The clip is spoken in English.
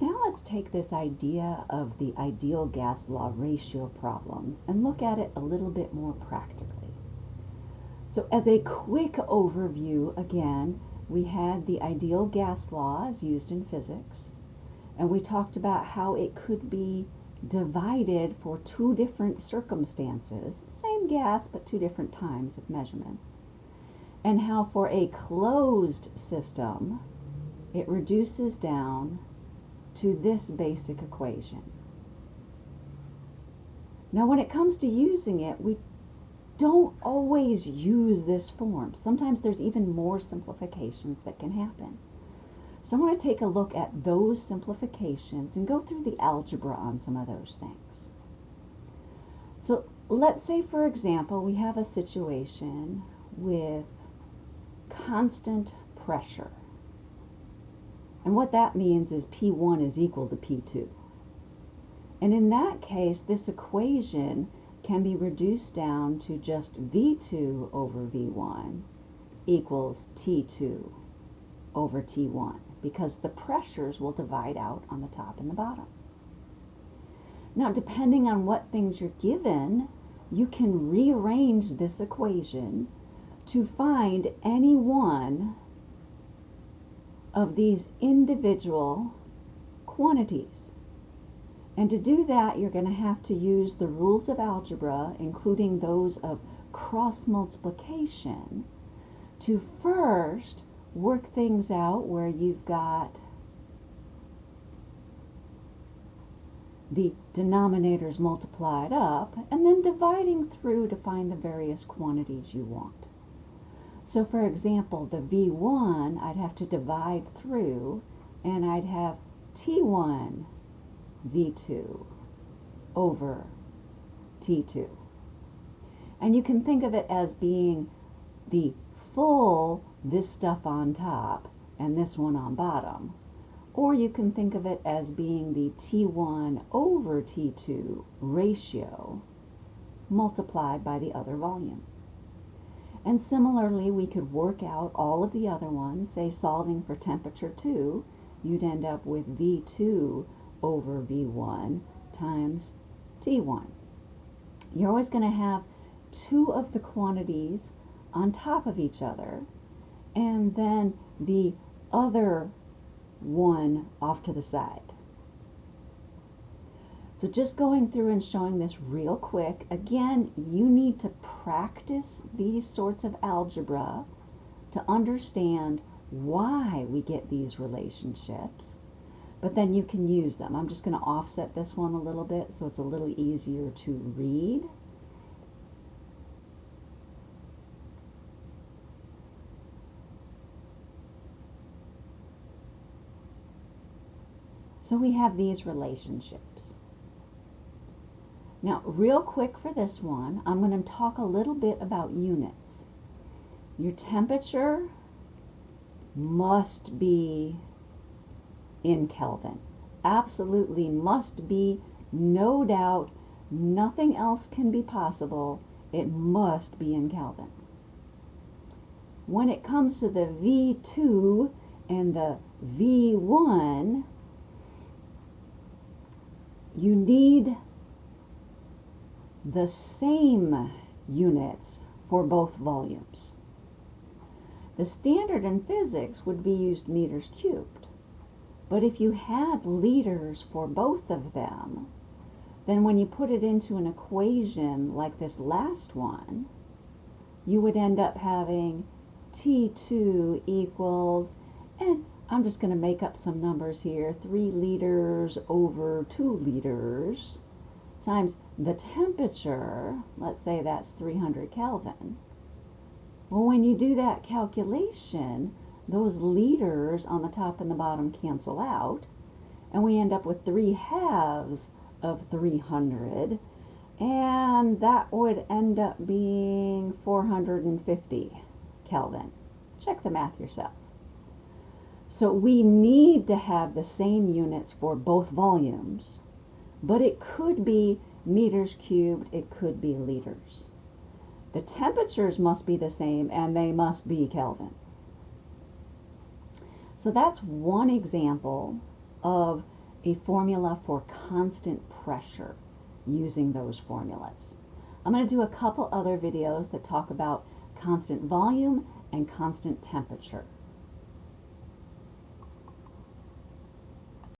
Now let's take this idea of the ideal gas law ratio problems and look at it a little bit more practically. So as a quick overview, again, we had the ideal gas law as used in physics, and we talked about how it could be divided for two different circumstances, same gas but two different times of measurements, and how for a closed system, it reduces down to this basic equation. Now when it comes to using it, we don't always use this form. Sometimes there's even more simplifications that can happen. So I want to take a look at those simplifications and go through the algebra on some of those things. So let's say, for example, we have a situation with constant pressure. And what that means is P1 is equal to P2. And in that case, this equation can be reduced down to just V2 over V1 equals T2 over T1 because the pressures will divide out on the top and the bottom. Now, depending on what things you're given, you can rearrange this equation to find any one of these individual quantities. And to do that, you're going to have to use the rules of algebra, including those of cross multiplication, to first work things out where you've got the denominators multiplied up, and then dividing through to find the various quantities you want. So for example, the V1, I'd have to divide through, and I'd have T1 V2 over T2. And you can think of it as being the full this stuff on top and this one on bottom. Or you can think of it as being the T1 over T2 ratio multiplied by the other volume. And similarly, we could work out all of the other ones, say solving for temperature 2, you'd end up with V2 over V1 times T1. You're always going to have two of the quantities on top of each other, and then the other one off to the side. So just going through and showing this real quick, again, you need to practice these sorts of algebra to understand why we get these relationships, but then you can use them. I'm just going to offset this one a little bit so it's a little easier to read. So we have these relationships. Now, real quick for this one, I'm going to talk a little bit about units. Your temperature must be in Kelvin. Absolutely must be, no doubt, nothing else can be possible. It must be in Kelvin. When it comes to the V2 and the V1, you need the same units for both volumes. The standard in physics would be used meters cubed. But if you had liters for both of them, then when you put it into an equation like this last one, you would end up having T2 equals, and I'm just going to make up some numbers here, 3 liters over 2 liters times the temperature, let's say that's 300 Kelvin. Well, when you do that calculation, those liters on the top and the bottom cancel out, and we end up with 3 halves of 300, and that would end up being 450 Kelvin. Check the math yourself. So we need to have the same units for both volumes but it could be meters cubed, it could be liters. The temperatures must be the same and they must be Kelvin. So that's one example of a formula for constant pressure using those formulas. I'm going to do a couple other videos that talk about constant volume and constant temperature.